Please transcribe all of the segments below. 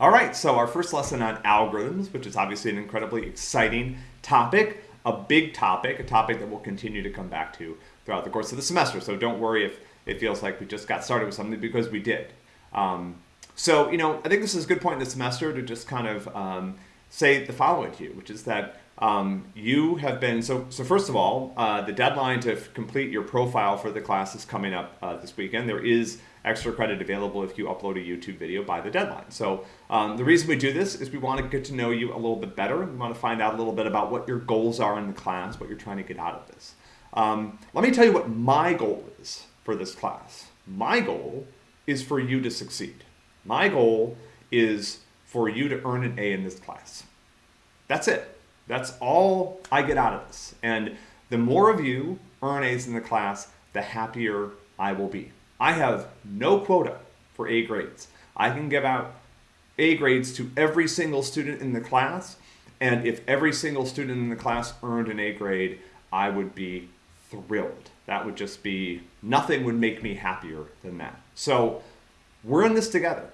All right, so our first lesson on algorithms, which is obviously an incredibly exciting topic, a big topic, a topic that we'll continue to come back to throughout the course of the semester. So don't worry if it feels like we just got started with something because we did. Um, so, you know, I think this is a good point in the semester to just kind of um, say the following to you, which is that um, you have been, so, so first of all, uh, the deadline to complete your profile for the class is coming up uh, this weekend. There is extra credit available if you upload a YouTube video by the deadline. So um, the reason we do this is we want to get to know you a little bit better. We want to find out a little bit about what your goals are in the class, what you're trying to get out of this. Um, let me tell you what my goal is for this class. My goal is for you to succeed. My goal is for you to earn an A in this class. That's it. That's all I get out of this. And the more of you earn A's in the class, the happier I will be. I have no quota for A grades. I can give out A grades to every single student in the class, and if every single student in the class earned an A grade, I would be thrilled. That would just be, nothing would make me happier than that. So we're in this together.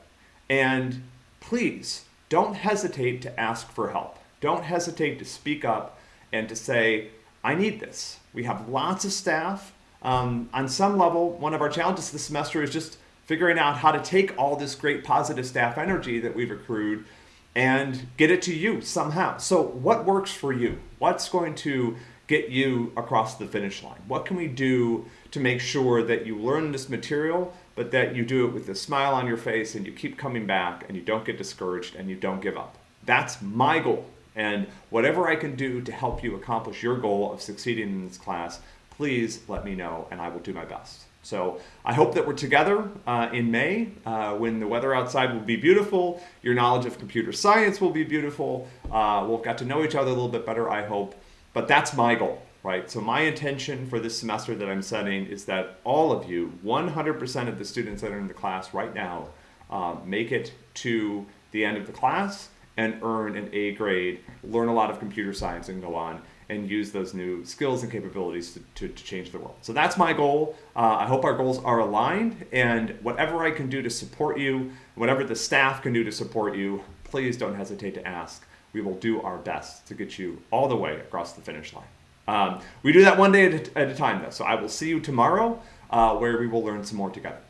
And please don't hesitate to ask for help. Don't hesitate to speak up and to say, I need this. We have lots of staff um, on some level, one of our challenges this semester is just figuring out how to take all this great positive staff energy that we've accrued and get it to you somehow. So what works for you? What's going to get you across the finish line? What can we do to make sure that you learn this material, but that you do it with a smile on your face and you keep coming back and you don't get discouraged and you don't give up? That's my goal. And whatever I can do to help you accomplish your goal of succeeding in this class, please let me know and I will do my best. So I hope that we're together uh, in May uh, when the weather outside will be beautiful. Your knowledge of computer science will be beautiful. Uh, we'll get to know each other a little bit better, I hope. But that's my goal, right? So my intention for this semester that I'm setting is that all of you, 100% of the students that are in the class right now, um, make it to the end of the class and earn an A grade, learn a lot of computer science and go on and use those new skills and capabilities to, to, to change the world. So that's my goal. Uh, I hope our goals are aligned and whatever I can do to support you, whatever the staff can do to support you, please don't hesitate to ask. We will do our best to get you all the way across the finish line. Um, we do that one day at a, at a time though, so I will see you tomorrow uh, where we will learn some more together.